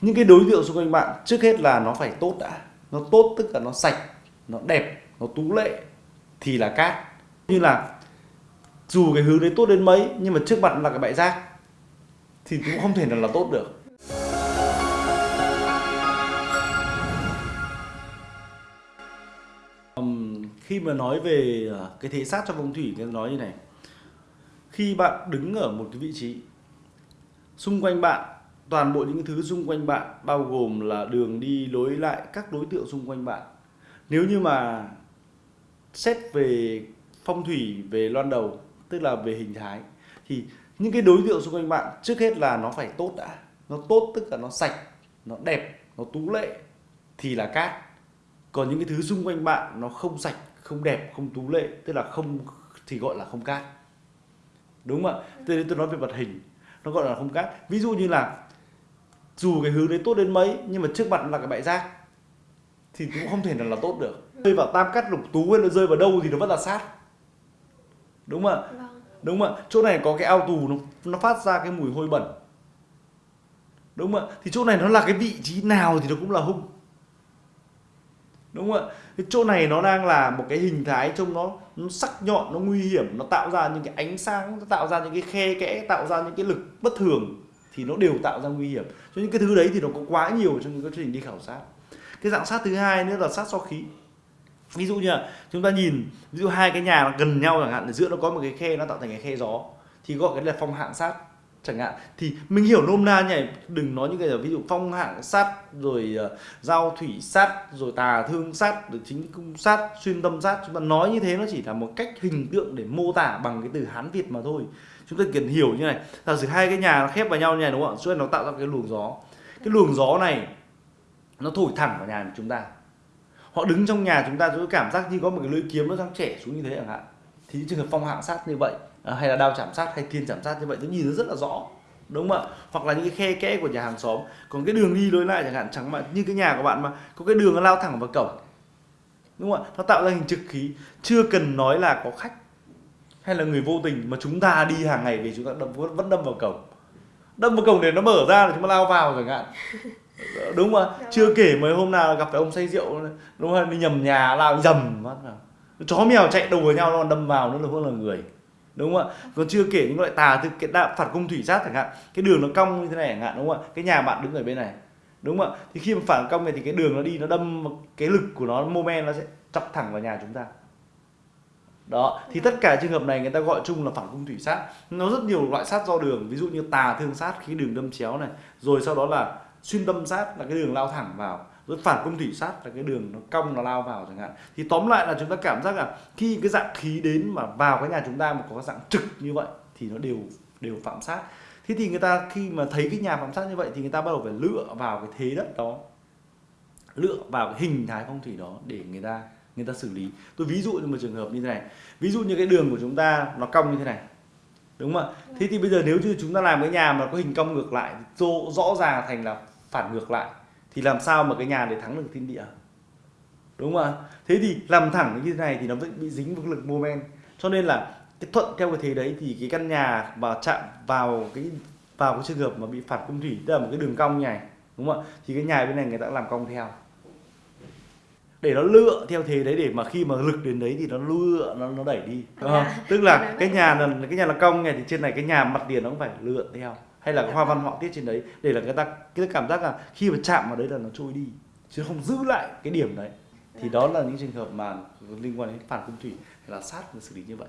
những cái đối tượng xung quanh bạn trước hết là nó phải tốt đã. Nó tốt tức là nó sạch nó đẹp nó tú lệ thì là cát. Như là dù cái hướng đấy tốt đến mấy nhưng mà trước mặt là cái bãi rác thì cũng không thể nào là tốt được. Ừm, khi mà nói về à, cái thế sát trong phong thủy cái nói như này. Khi bạn đứng ở một cái vị trí xung quanh bạn toàn bộ những thứ xung quanh bạn bao gồm là đường đi lối lại các đối tượng xung quanh bạn. Nếu như mà xét về phong thủy về loan đầu tức là về hình thái thì những cái đối tượng xung quanh bạn trước hết là nó phải tốt đã. Nó tốt tức là nó sạch nó đẹp nó tú lệ thì là cát. Còn những cái thứ xung quanh bạn nó không sạch không đẹp không tú lệ tức là không thì gọi là không cát. Đúng không ạ? Tôi, tôi nói về vật hình nó gọi là không cát. Ví dụ như là dù cái hướng đấy tốt đến mấy nhưng mà trước mặt là cái bãi rác thì cũng không thể nào là tốt được. Rơi vào tam cát lục tú hay là rơi vào đâu thì nó vẫn là sát. Đúng không ạ? Vâng. đúng không ạ? Chỗ này có cái ao tù nó nó phát ra cái mùi hôi bẩn. Đúng không ạ? Thì chỗ này nó là cái vị trí nào thì nó cũng là hung. Đúng không ạ? Cái chỗ này nó đang là một cái hình thái trông nó nó sắc nhọn nó nguy hiểm nó tạo ra những cái ánh sáng nó tạo ra những cái khe kẽ tạo ra những cái lực bất thường thì nó đều tạo ra nguy hiểm. Cho những cái thứ đấy thì nó có quá nhiều trong các quá trình đi khảo sát. Cái dạng sát thứ hai nữa là sát so khí. Ví dụ như là chúng ta nhìn, ví dụ hai cái nhà gần nhau chẳng hạn ở giữa nó có một cái khe nó tạo thành cái khe gió, thì gọi cái là phong hạn sát chẳng hạn. Thì mình hiểu nôm na như đừng nói những cái là ví dụ phong hạng sát rồi uh, giao thủy sát rồi tà thương sát rồi chính cung sát xuyên tâm sát. Chúng ta nói như thế nó chỉ là một cách hình tượng để mô tả bằng cái từ hán việt mà thôi. Chúng ta cần hiểu như này. Là sử hai cái nhà nó khép vào nhau như này đúng không ạ? Cho nên nó tạo ra cái luồng gió. Cái luồng gió này nó thổi thẳng vào nhà của chúng ta. Họ đứng trong nhà chúng ta chúng ta cảm giác như có một cái lưỡi kiếm nó đang trẻ xuống như thế chẳng hạn. Thì trường hợp phong hạng sát như vậy hay là đao chạm sát hay thiên chạm sát như vậy tôi nhìn nó rất là rõ đúng không ạ? Hoặc là những cái khe kẽ của nhà hàng xóm. Còn cái đường đi lối lại chẳng hạn chẳng mà như cái nhà của bạn mà có cái đường nó lao thẳng vào cổng đúng không ạ? Nó tạo ra hình trực khí. Chưa cần nói là có khách hay là người vô tình mà chúng ta đi hàng ngày về chúng ta đâm, vẫn đâm vào cổng. Đâm vào cổng để nó mở ra để chúng ta lao vào chẳng hạn. Đúng không ạ? Dạ chưa vâng. kể mấy hôm nào gặp phải ông say rượu đúng không đi nhầm nhà lao dầm vào chó mèo chạy đùa nhau nó đâm vào nữa là hơn là người đúng không ạ? Còn chưa kể những loại tà từ cái đạo phản công thủy sát chẳng hạn. Cái đường nó cong như thế này chẳng hạn, đúng không ạ? Cái nhà bạn đứng ở bên này, đúng không ạ? Thì khi mà phản công này thì cái đường nó đi, nó đâm cái lực của nó moment nó sẽ chọc thẳng vào nhà chúng ta. Đó, thì tất cả trường hợp này người ta gọi chung là phản cung thủy sát. Nó rất nhiều loại sát do đường, ví dụ như tà thương sát, khi đường đâm chéo này, rồi sau đó là xuyên tâm sát là cái đường lao thẳng vào rồi phản công thủy sát là cái đường nó cong nó lao vào chẳng hạn. Thì tóm lại là chúng ta cảm giác là khi cái dạng khí đến mà vào cái nhà chúng ta mà có cái dạng trực như vậy thì nó đều đều phạm sát. Thế thì người ta khi mà thấy cái nhà phạm sát như vậy thì người ta bắt đầu phải lựa vào cái thế đất đó lựa vào cái hình thái phong thủy đó để người ta người ta xử lý. Tôi ví dụ như một trường hợp như thế này. Ví dụ như cái đường của chúng ta nó cong như thế này đúng không ạ? Thế thì bây giờ nếu như chúng ta làm cái nhà mà có hình cong ngược lại rõ, rõ ràng thành là phản ngược lại thì làm sao mà cái nhà để thắng được thiên địa? Đúng không ạ? Thế thì làm thẳng như thế này thì nó vẫn bị dính với lực moment. Cho nên là cái thuận theo cái thế đấy thì cái căn nhà mà chạm vào cái vào cái trường hợp mà bị phản cung thủy tức là một cái đường cong này đúng không ạ? Thì cái nhà bên này người ta làm cong theo. Để nó lựa theo thế đấy để mà khi mà lực đến đấy thì nó lựa nó nó đẩy đi đúng không? À, tức là cái nhà là cái nhà là cong này thì trên này cái nhà mặt tiền nó cũng phải lựa theo hay là cái hoa văn họa tiết trên đấy để là người ta cái cảm giác là khi mà chạm vào đấy là nó trôi đi chứ không giữ lại cái điểm đấy. Thì đó là những trường hợp mà liên quan đến phản cung thủy là sát và xử lý như vậy